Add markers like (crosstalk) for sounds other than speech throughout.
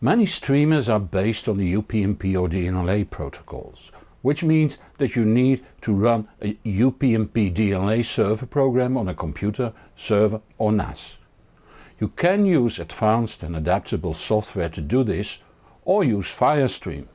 Many streamers are based on the UPnP or DLNA protocols, which means that you need to run a UPnP DLNA server program on a computer, server or NAS. You can use advanced and adaptable software to do this or use Firestream.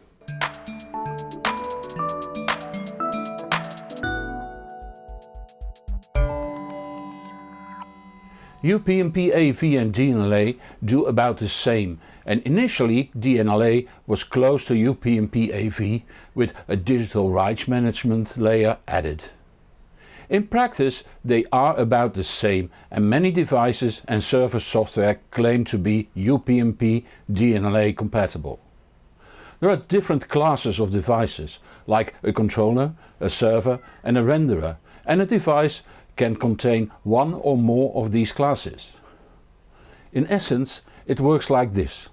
UPnP AV and DLNA do about the same and initially DLNA was close to UPnP AV with a digital rights management layer added. In practice they are about the same and many devices and server software claim to be UPnP DLNA compatible. There are different classes of devices like a controller, a server and a renderer and a device can contain one or more of these classes. In essence it works like this.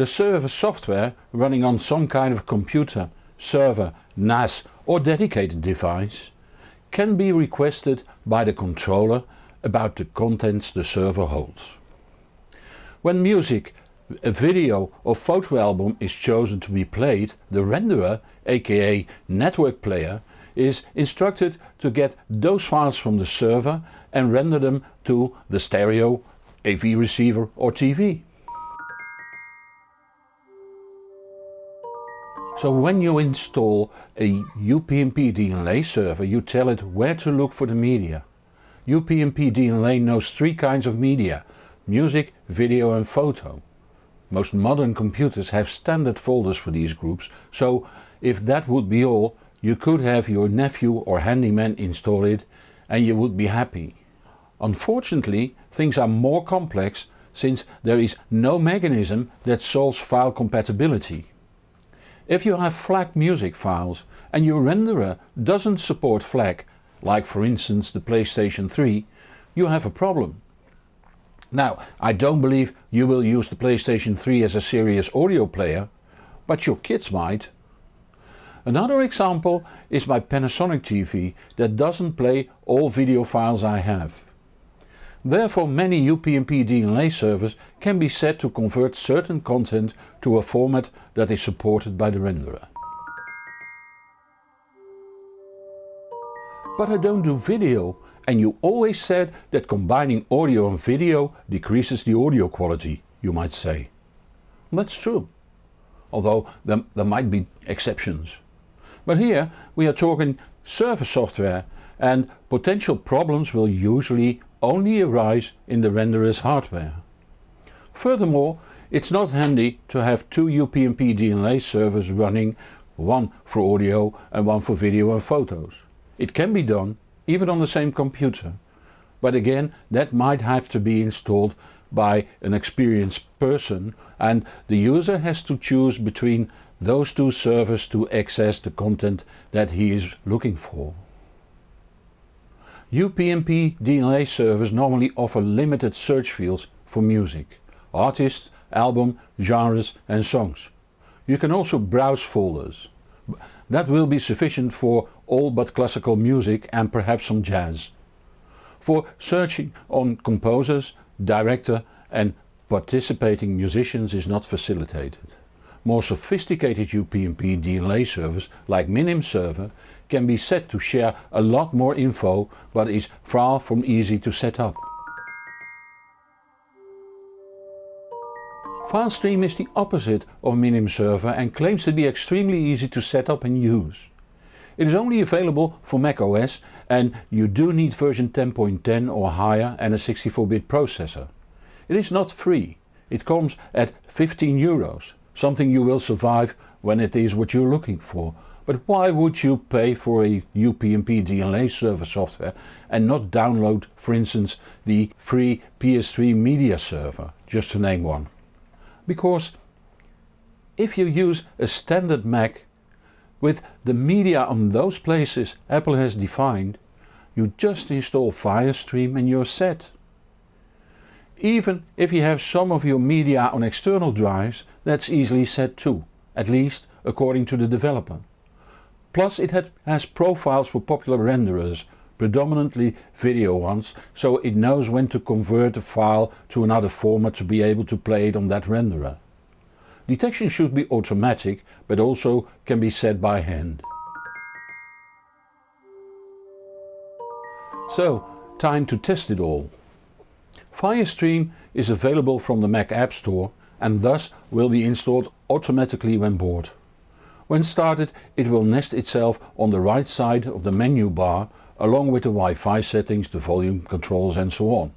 The server software running on some kind of computer, server, NAS or dedicated device can be requested by the controller about the contents the server holds. When music, a video or photo album is chosen to be played, the renderer aka network player is instructed to get those files from the server and render them to the stereo, AV receiver or TV. So when you install a UPnP DLNA server you tell it where to look for the media. UPnP DLNA knows three kinds of media, music, video and photo. Most modern computers have standard folders for these groups, so if that would be all you could have your nephew or handyman install it and you would be happy. Unfortunately things are more complex since there is no mechanism that solves file compatibility. If you have FLAC music files and your renderer doesn't support FLAC, like for instance the PlayStation 3, you have a problem. Now I don't believe you will use the PlayStation 3 as a serious audio player, but your kids might. Another example is my Panasonic TV that doesn't play all video files I have. Therefore many UPnP DLNA servers can be set to convert certain content to a format that is supported by the renderer. But I don't do video and you always said that combining audio and video decreases the audio quality, you might say. That's true, although there, there might be exceptions. But here we are talking server software and potential problems will usually only arise in the renderer's hardware. Furthermore it's not handy to have two UPnP DLNA servers running, one for audio and one for video and photos. It can be done even on the same computer, but again that might have to be installed by an experienced person and the user has to choose between those two servers to access the content that he is looking for. UPnP DLNA servers normally offer limited search fields for music, artists, album, genres and songs. You can also browse folders. That will be sufficient for all but classical music and perhaps some jazz. For searching on composers, director and participating musicians is not facilitated. More sophisticated UPnP DLNA servers like Minim server can be set to share a lot more info but is far from easy to set up. Filestream is the opposite of Minim server and claims to be extremely easy to set up and use. It is only available for macOS and you do need version 10.10 or higher and a 64-bit processor. It is not free, it comes at 15 euros something you will survive when it is what you're looking for. But why would you pay for a UPnP DLNA server software and not download for instance the free PS3 media server, just to name one? Because if you use a standard Mac with the media on those places Apple has defined, you just install Firestream and you're set. Even if you have some of your media on external drives that's easily set too, at least according to the developer. Plus it has profiles for popular renderers, predominantly video ones, so it knows when to convert a file to another format to be able to play it on that renderer. Detection should be automatic but also can be set by hand. So time to test it all. Firestream is available from the Mac App Store and thus will be installed automatically when bored. When started it will nest itself on the right side of the menu bar along with the Wi-Fi settings, the volume controls and so on.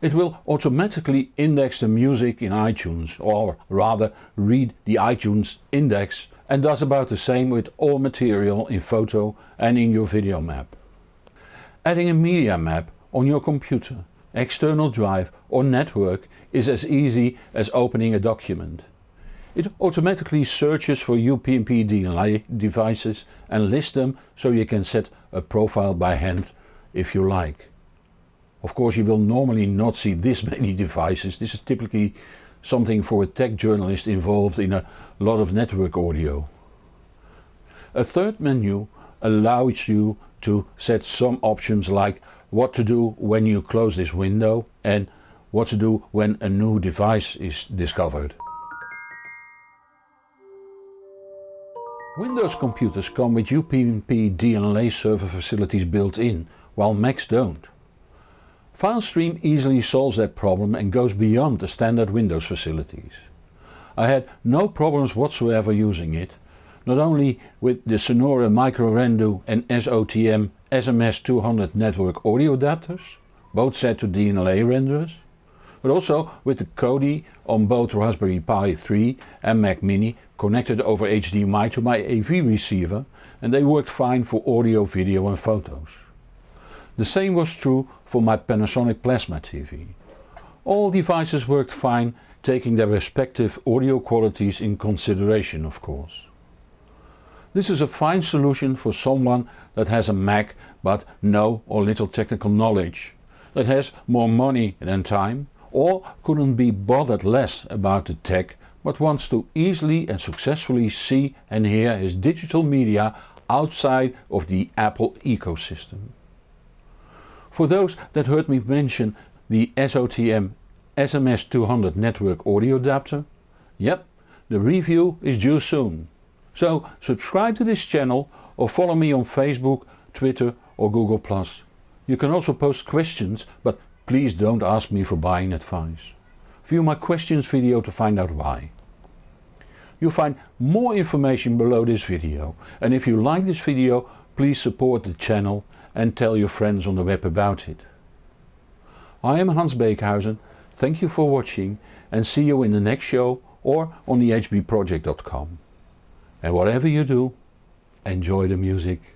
It will automatically index the music in iTunes or rather read the iTunes index and does about the same with all material in photo and in your video map. Adding a media map on your computer, external drive or network is as easy as opening a document. It automatically searches for UPnP DLNA devices and lists them so you can set a profile by hand if you like. Of course you will normally not see this (laughs) many devices, this is typically something for a tech journalist involved in a lot of network audio. A third menu allows you to set some options like what to do when you close this window and what to do when a new device is discovered. Windows computers come with UPnP DLNA server facilities built in, while Macs don't. FileStream easily solves that problem and goes beyond the standard Windows facilities. I had no problems whatsoever using it, not only with the Sonore MicroRendu and SOTM SMS200 network audio adapters, both set to DLNA renderers, but also with the Kodi on both Raspberry Pi 3 and Mac Mini connected over HDMI to my AV receiver and they worked fine for audio, video and photos. The same was true for my Panasonic Plasma TV. All devices worked fine taking their respective audio qualities in consideration of course. This is a fine solution for someone that has a Mac but no or little technical knowledge, that has more money than time or couldn't be bothered less about the tech but wants to easily and successfully see and hear his digital media outside of the Apple ecosystem. For those that heard me mention the SOTM SMS200 network audio adapter, yep, the review is due soon. So subscribe to this channel or follow me on Facebook, Twitter or Google+. You can also post questions but Please don't ask me for buying advice. View my questions video to find out why. You'll find more information below this video and if you like this video please support the channel and tell your friends on the web about it. I am Hans Beekhuyzen, thank you for watching and see you in the next show or on the hbproject.com. And whatever you do, enjoy the music.